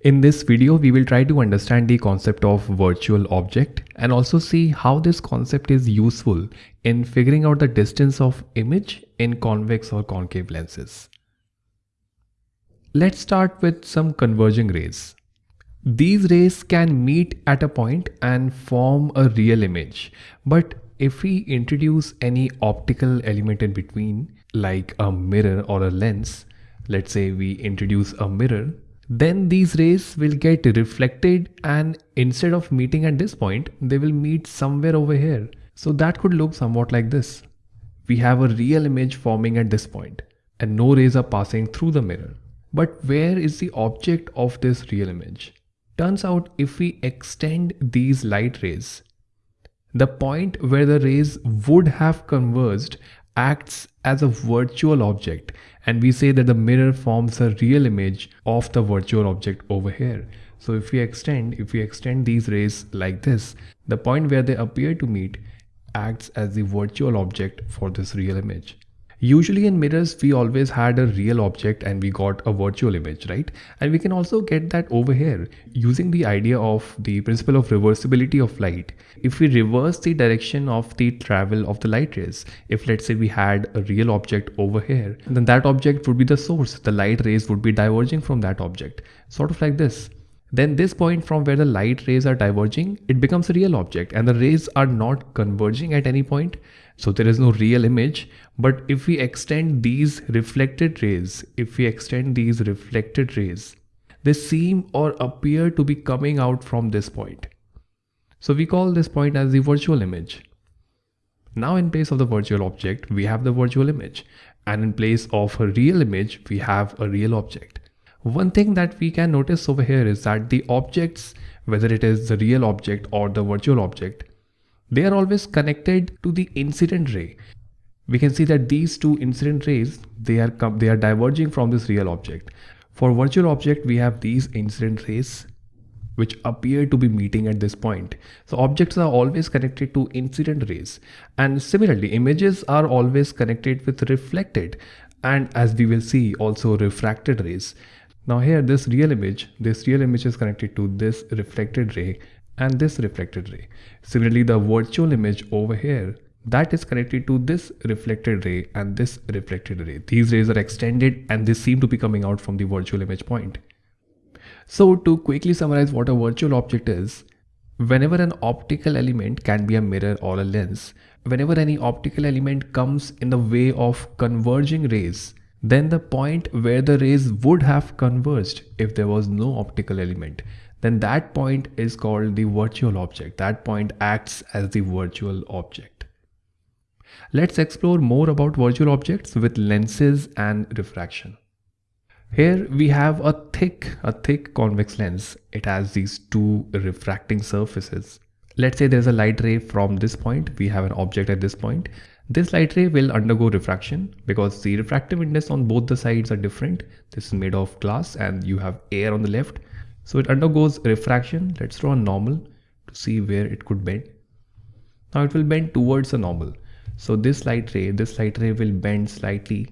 In this video, we will try to understand the concept of virtual object and also see how this concept is useful in figuring out the distance of image in convex or concave lenses. Let's start with some converging rays. These rays can meet at a point and form a real image. But if we introduce any optical element in between, like a mirror or a lens, let's say we introduce a mirror, then these rays will get reflected and instead of meeting at this point, they will meet somewhere over here. So that could look somewhat like this. We have a real image forming at this point and no rays are passing through the mirror. But where is the object of this real image? Turns out if we extend these light rays, the point where the rays would have converged acts as a virtual object and we say that the mirror forms a real image of the virtual object over here. So if we extend, if we extend these rays like this, the point where they appear to meet acts as the virtual object for this real image. Usually in mirrors, we always had a real object and we got a virtual image, right? And we can also get that over here using the idea of the principle of reversibility of light. If we reverse the direction of the travel of the light rays, if let's say we had a real object over here, then that object would be the source. The light rays would be diverging from that object, sort of like this then this point from where the light rays are diverging, it becomes a real object and the rays are not converging at any point. So there is no real image. But if we extend these reflected rays, if we extend these reflected rays, they seem or appear to be coming out from this point. So we call this point as the virtual image. Now in place of the virtual object, we have the virtual image. And in place of a real image, we have a real object. One thing that we can notice over here is that the objects, whether it is the real object or the virtual object, they are always connected to the incident ray. We can see that these two incident rays, they are, they are diverging from this real object. For virtual object, we have these incident rays which appear to be meeting at this point. So objects are always connected to incident rays. And similarly, images are always connected with reflected and as we will see also refracted rays. Now here this real image, this real image is connected to this reflected ray and this reflected ray. Similarly, the virtual image over here that is connected to this reflected ray and this reflected ray. These rays are extended and they seem to be coming out from the virtual image point. So to quickly summarize what a virtual object is, whenever an optical element can be a mirror or a lens, whenever any optical element comes in the way of converging rays, then the point where the rays would have converged if there was no optical element, then that point is called the virtual object. That point acts as the virtual object. Let's explore more about virtual objects with lenses and refraction. Here we have a thick, a thick convex lens. It has these two refracting surfaces. Let's say there's a light ray from this point. We have an object at this point this light ray will undergo refraction because the refractive index on both the sides are different. This is made of glass and you have air on the left. So it undergoes refraction. Let's draw a normal to see where it could bend. Now it will bend towards the normal. So this light ray, this light ray will bend slightly.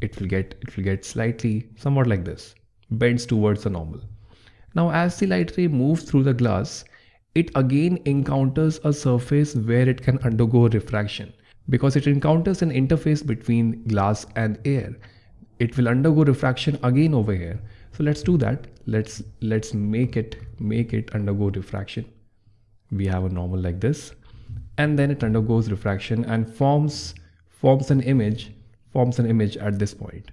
It will get, it will get slightly somewhat like this, bends towards the normal. Now as the light ray moves through the glass, it again encounters a surface where it can undergo refraction because it encounters an interface between glass and air. It will undergo refraction again over here. So let's do that. Let's let's make it make it undergo refraction. We have a normal like this and then it undergoes refraction and forms forms an image forms an image at this point.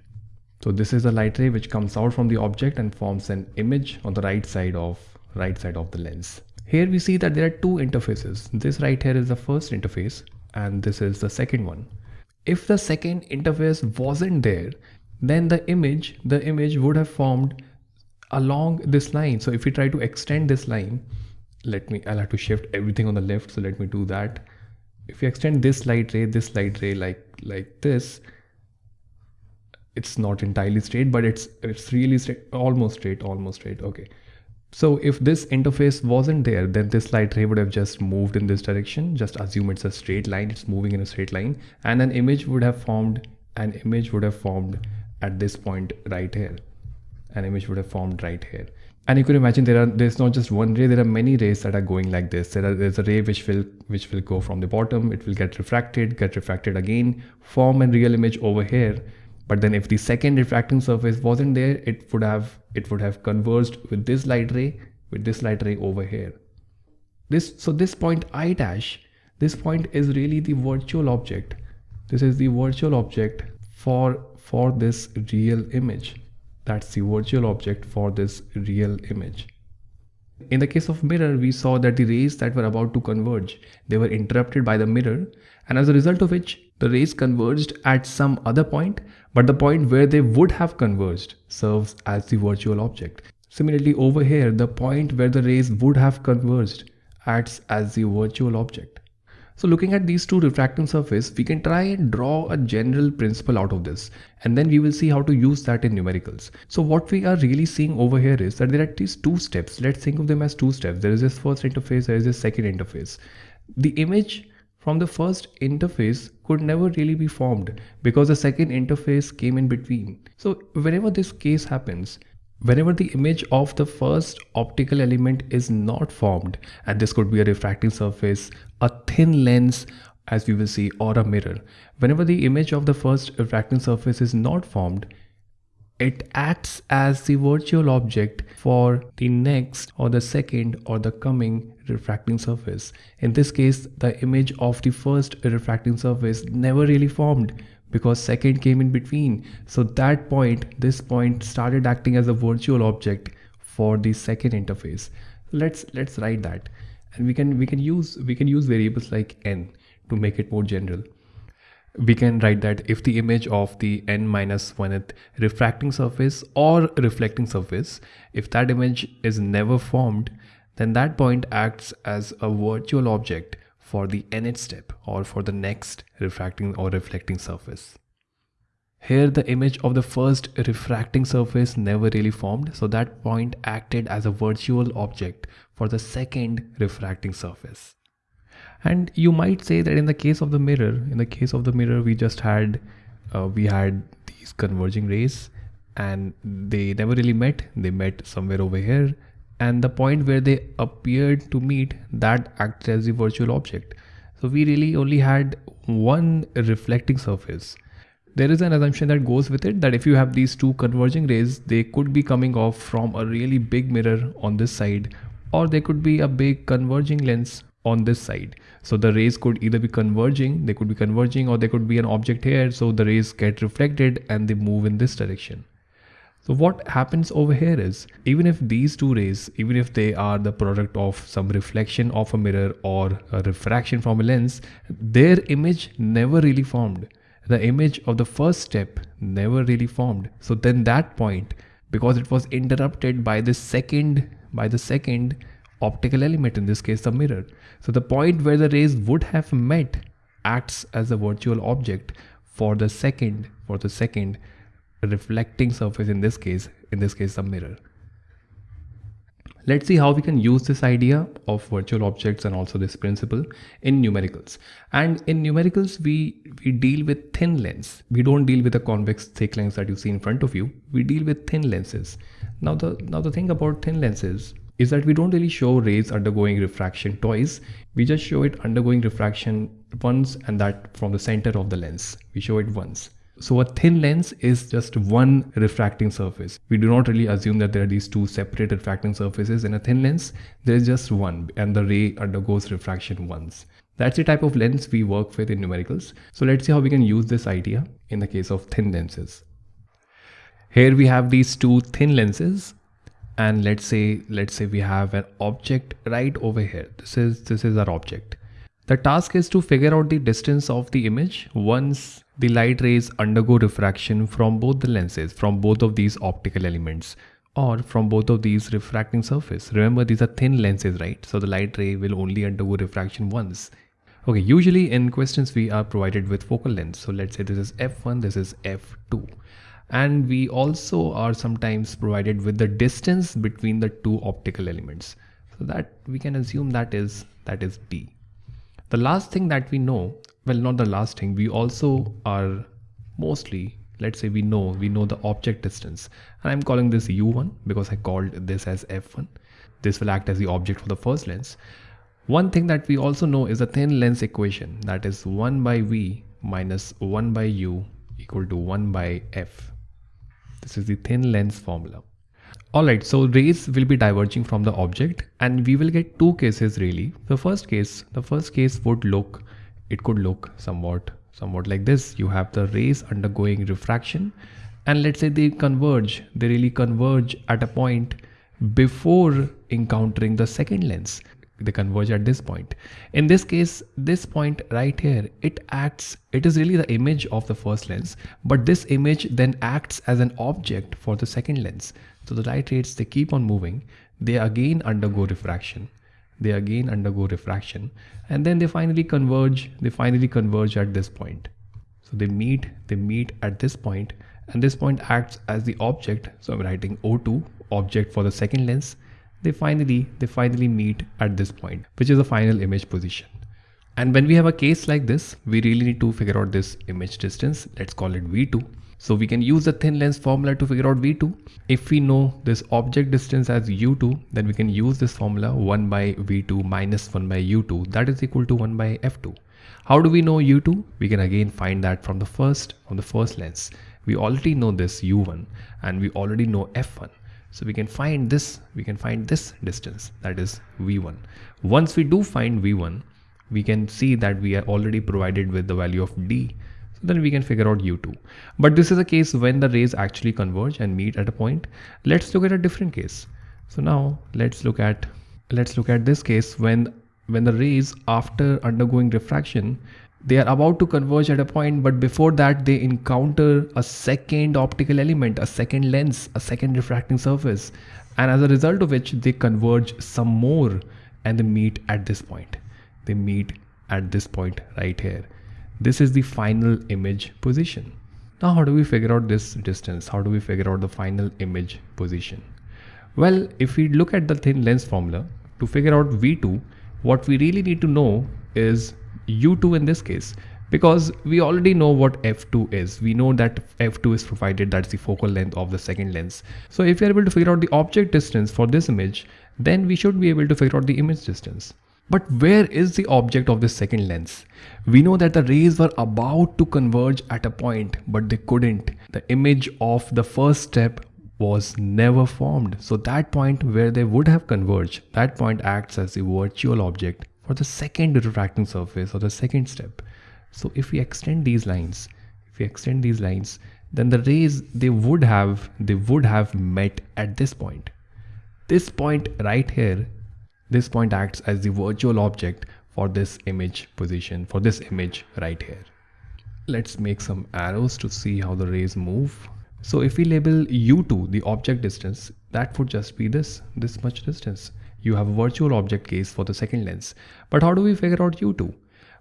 So this is a light ray which comes out from the object and forms an image on the right side of right side of the lens. Here we see that there are two interfaces. This right here is the first interface and this is the second one. If the second interface wasn't there, then the image, the image would have formed along this line. So if we try to extend this line, let me, I'll have to shift everything on the left. So let me do that. If we extend this light ray, this light ray like, like this, it's not entirely straight, but it's, it's really straight, almost straight, almost straight. Okay. So if this interface wasn't there, then this light ray would have just moved in this direction. Just assume it's a straight line, it's moving in a straight line and an image would have formed, an image would have formed at this point right here. an image would have formed right here and you can imagine there are there's not just one ray there are many rays that are going like this there are, there's a ray which will which will go from the bottom it will get refracted get refracted again form a real image over here but then if the second refracting surface wasn't there it would have it would have converged with this light ray with this light ray over here. This so this point i dash this point is really the virtual object. This is the virtual object for for this real image. That's the virtual object for this real image in the case of mirror we saw that the rays that were about to converge they were interrupted by the mirror and as a result of which the rays converged at some other point but the point where they would have converged serves as the virtual object. Similarly over here the point where the rays would have converged acts as the virtual object so looking at these two refracting surface, we can try and draw a general principle out of this and then we will see how to use that in numericals. So what we are really seeing over here is that there are these two steps. Let's think of them as two steps. There is this first interface, there is this second interface. The image from the first interface could never really be formed because the second interface came in between. So whenever this case happens, Whenever the image of the first optical element is not formed, and this could be a refracting surface, a thin lens, as we will see, or a mirror, whenever the image of the first refracting surface is not formed, it acts as the virtual object for the next or the second or the coming refracting surface. In this case, the image of the first refracting surface never really formed because second came in between. So that point, this point started acting as a virtual object for the second interface. Let's let's write that. And we can we can use we can use variables like n to make it more general. We can write that if the image of the n minus 1th refracting surface or reflecting surface, if that image is never formed, then that point acts as a virtual object for the nth step or for the next refracting or reflecting surface. Here the image of the first refracting surface never really formed so that point acted as a virtual object for the second refracting surface. And you might say that in the case of the mirror, in the case of the mirror we just had uh, we had these converging rays and they never really met, they met somewhere over here and the point where they appeared to meet that acted as the virtual object. So we really only had one reflecting surface. There is an assumption that goes with it that if you have these two converging rays, they could be coming off from a really big mirror on this side, or there could be a big converging lens on this side. So the rays could either be converging, they could be converging, or there could be an object here. So the rays get reflected and they move in this direction. So what happens over here is even if these two rays, even if they are the product of some reflection of a mirror or a refraction from a lens, their image never really formed. The image of the first step never really formed. So then that point, because it was interrupted by the second, by the second optical element, in this case the mirror. So the point where the rays would have met acts as a virtual object for the second, for the second reflecting surface in this case, in this case a mirror. Let's see how we can use this idea of virtual objects and also this principle in numericals. And in numericals, we, we deal with thin lens. We don't deal with the convex thick lens that you see in front of you. We deal with thin lenses. Now the, now the thing about thin lenses is that we don't really show rays undergoing refraction twice. We just show it undergoing refraction once and that from the center of the lens. We show it once. So a thin lens is just one refracting surface. We do not really assume that there are these two separate refracting surfaces in a thin lens. There is just one and the ray undergoes refraction once. That's the type of lens we work with in numericals. So let's see how we can use this idea in the case of thin lenses. Here we have these two thin lenses and let's say let's say we have an object right over here. This is this is our object. The task is to figure out the distance of the image once the light rays undergo refraction from both the lenses, from both of these optical elements or from both of these refracting surface. Remember these are thin lenses, right? So the light ray will only undergo refraction once. Okay, usually in questions we are provided with focal length. So let's say this is f1, this is f2. And we also are sometimes provided with the distance between the two optical elements. So that we can assume that is that is d. The last thing that we know well not the last thing. We also are mostly let's say we know we know the object distance. And i'm calling this u1 because i called this as f1 this will act as the object for the first lens. One thing that we also know is the thin lens equation. That is 1 by v minus 1 by u equal to 1 by f. This is the thin lens formula. Alright, so rays will be diverging from the object and we will get two cases really. The first case, the first case would look, it could look somewhat, somewhat like this. You have the rays undergoing refraction and let's say they converge, they really converge at a point before encountering the second lens. They converge at this point. In this case, this point right here, it acts, it is really the image of the first lens, but this image then acts as an object for the second lens. So the light rays, they keep on moving. They again undergo refraction. They again undergo refraction. And then they finally converge. They finally converge at this point. So they meet, they meet at this point and this point acts as the object. So I'm writing O2 object for the second lens. They finally, they finally meet at this point, which is the final image position. And when we have a case like this, we really need to figure out this image distance. Let's call it V2. So we can use the thin lens formula to figure out V2. If we know this object distance as U2, then we can use this formula 1 by V2 minus 1 by U2 that is equal to 1 by F2. How do we know U2? We can again find that from the first, from the first lens. We already know this U1 and we already know F1. So we can find this, we can find this distance that is V1. Once we do find V1, we can see that we are already provided with the value of D then we can figure out u2 but this is a case when the rays actually converge and meet at a point. Let's look at a different case. So now let's look at let's look at this case when when the rays after undergoing refraction they are about to converge at a point but before that they encounter a second optical element a second lens a second refracting surface. And as a result of which they converge some more and they meet at this point. They meet at this point right here this is the final image position. Now how do we figure out this distance? How do we figure out the final image position? Well, if we look at the thin lens formula to figure out V2, what we really need to know is U2 in this case because we already know what f2 is we know that f2 is provided that's the focal length of the second lens so if you're able to figure out the object distance for this image then we should be able to figure out the image distance but where is the object of the second lens? We know that the rays were about to converge at a point, but they couldn't. The image of the first step was never formed. So that point where they would have converged, that point acts as the virtual object for the second refracting surface or the second step. So if we extend these lines, if we extend these lines, then the rays they would have they would have met at this point. This point right here this point acts as the virtual object for this image position, for this image right here. Let's make some arrows to see how the rays move. So if we label u2 the object distance, that would just be this, this much distance. You have a virtual object case for the second lens. But how do we figure out u2?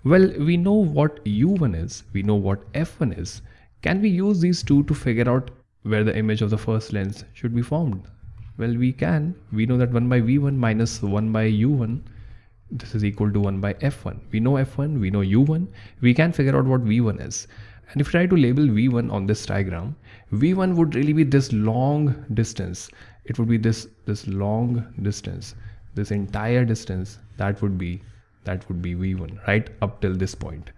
Well, we know what u1 is, we know what f1 is. Can we use these two to figure out where the image of the first lens should be formed? Well, we can. We know that 1 by v1 minus 1 by u1 this is equal to 1 by f1. We know f1, we know u1. We can figure out what v1 is. And if we try to label v1 on this diagram, v1 would really be this long distance. It would be this this long distance, this entire distance that would be that would be v1 right up till this point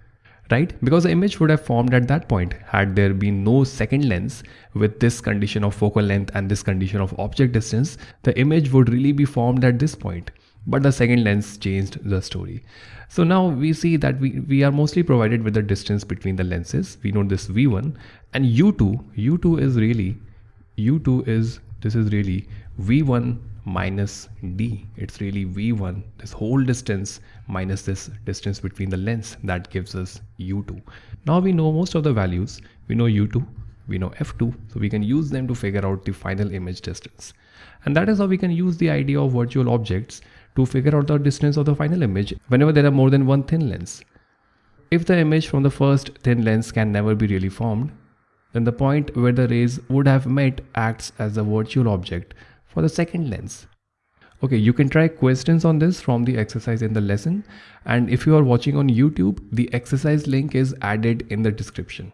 right? Because the image would have formed at that point had there been no second lens with this condition of focal length and this condition of object distance, the image would really be formed at this point. But the second lens changed the story. So now we see that we, we are mostly provided with the distance between the lenses. We know this V1 and U2, U2 is really, U2 is, this is really V1 minus d. It's really v1 this whole distance minus this distance between the lens that gives us u2 now we know most of the values. We know u2 we know f2 so we can use them to figure out the final image distance. And that is how we can use the idea of virtual objects to figure out the distance of the final image whenever there are more than one thin lens. If the image from the first thin lens can never be really formed then the point where the rays would have met acts as a virtual object for the second lens. Okay, you can try questions on this from the exercise in the lesson. And if you are watching on YouTube, the exercise link is added in the description.